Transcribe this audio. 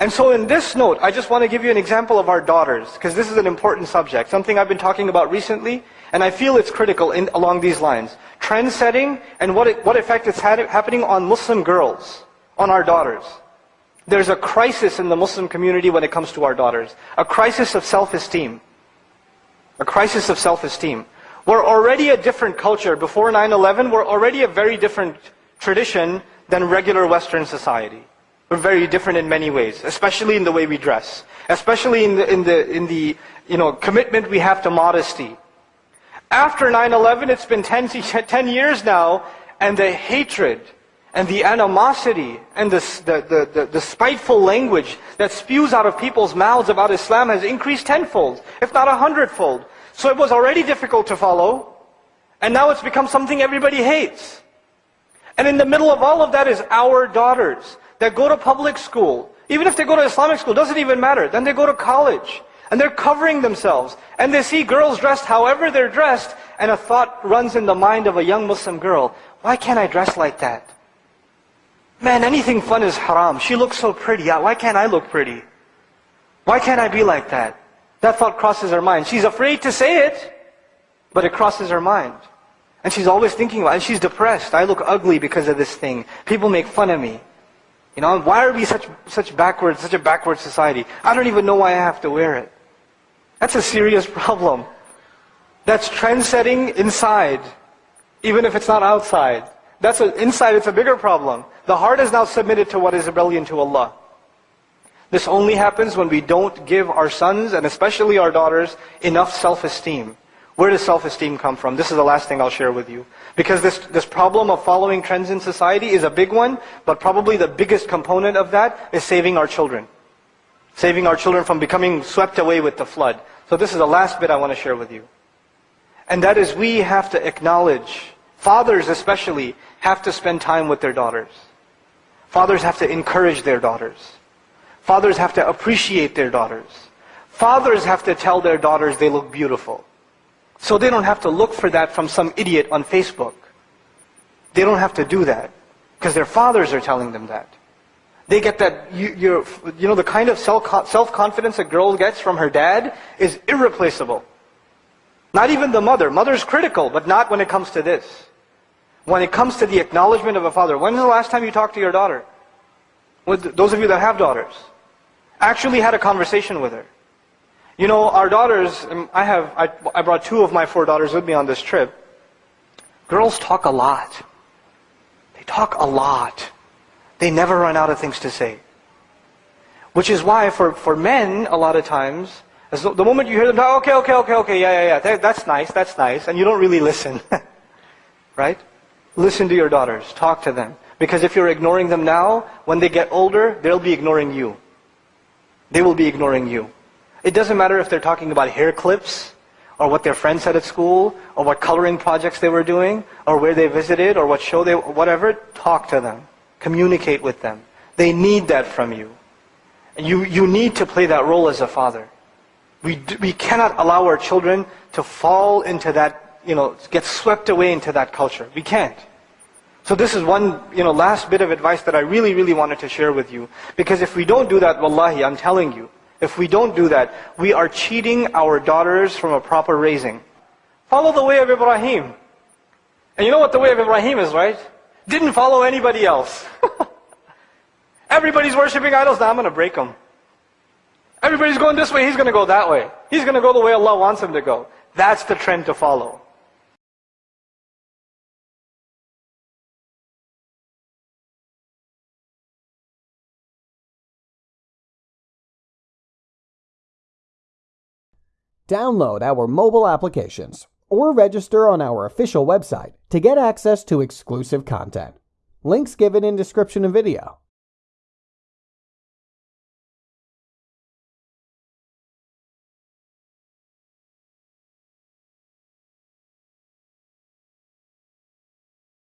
And so in this note, I just want to give you an example of our daughters, because this is an important subject, something I've been talking about recently, and I feel it's critical in, along these lines. Trend setting and what, it, what effect it's had, happening on Muslim girls, on our daughters. There's a crisis in the Muslim community when it comes to our daughters. A crisis of self-esteem. A crisis of self-esteem. We're already a different culture. Before 9-11, we're already a very different tradition than regular Western society. We're very different in many ways, especially in the way we dress, especially in the, in the, in the you know, commitment we have to modesty. After 9-11, it's been 10, 10 years now, and the hatred and the animosity and the, the, the, the, spiteful language that spews out of people's mouths about Islam has increased tenfold, if not a hundredfold. So it was already difficult to follow, and now it's become something everybody hates. And in the middle of all of that is our daughters that go to public school, even if they go to Islamic school, doesn't even matter. Then they go to college, and they're covering themselves, and they see girls dressed however they're dressed, and a thought runs in the mind of a young Muslim girl, why can't I dress like that? Man, anything fun is haram. She looks so pretty. Why can't I look pretty? Why can't I be like that? That thought crosses her mind. She's afraid to say it, but it crosses her mind. And she's always thinking about it. And she's depressed. I look ugly because of this thing. People make fun of me. You know, why are we such, such backward, such a backward society? I don't even know why I have to wear it. That's a serious problem. That's trend setting inside, even if it's not outside. That's a, inside, it's a bigger problem. The heart is now submitted to what is rebellion to Allah. This only happens when we don't give our sons, and especially our daughters, enough self-esteem. Where does self-esteem come from? This is the last thing I'll share with you. Because this, this problem of following trends in society is a big one, but probably the biggest component of that is saving our children. Saving our children from becoming swept away with the flood. So this is the last bit I want to share with you. And that is we have to acknowledge, fathers especially, have to spend time with their daughters. Fathers have to encourage their daughters. Fathers have to appreciate their daughters. Fathers have to tell their daughters they look beautiful. So they don't have to look for that from some idiot on Facebook. They don't have to do that because their fathers are telling them that. They get that, you, you know, the kind of self-confidence a girl gets from her dad is irreplaceable. Not even the mother. Mother's critical, but not when it comes to this. When it comes to the acknowledgement of a father. When was the last time you talked to your daughter? With those of you that have daughters. Actually had a conversation with her. You know, our daughters, um, I have, I, I brought two of my four daughters with me on this trip. Girls talk a lot. They talk a lot. They never run out of things to say. Which is why for, for men, a lot of times, as the, the moment you hear them talk, okay, okay, okay, okay, yeah, yeah, yeah, that, that's nice, that's nice, and you don't really listen. right? Listen to your daughters. Talk to them. Because if you're ignoring them now, when they get older, they'll be ignoring you. They will be ignoring you. It doesn't matter if they're talking about hair clips, or what their friends said at school, or what coloring projects they were doing, or where they visited, or what show they, whatever, talk to them. Communicate with them. They need that from you. You, you need to play that role as a father. We, we cannot allow our children to fall into that, you know, get swept away into that culture. We can't. So this is one, you know, last bit of advice that I really, really wanted to share with you. Because if we don't do that, wallahi, I'm telling you, if we don't do that, we are cheating our daughters from a proper raising. Follow the way of Ibrahim. And you know what the way of Ibrahim is, right? Didn't follow anybody else. Everybody's worshiping idols, now I'm going to break them. Everybody's going this way, he's going to go that way. He's going to go the way Allah wants him to go. That's the trend to follow. Download our mobile applications or register on our official website to get access to exclusive content. Links given in description of video.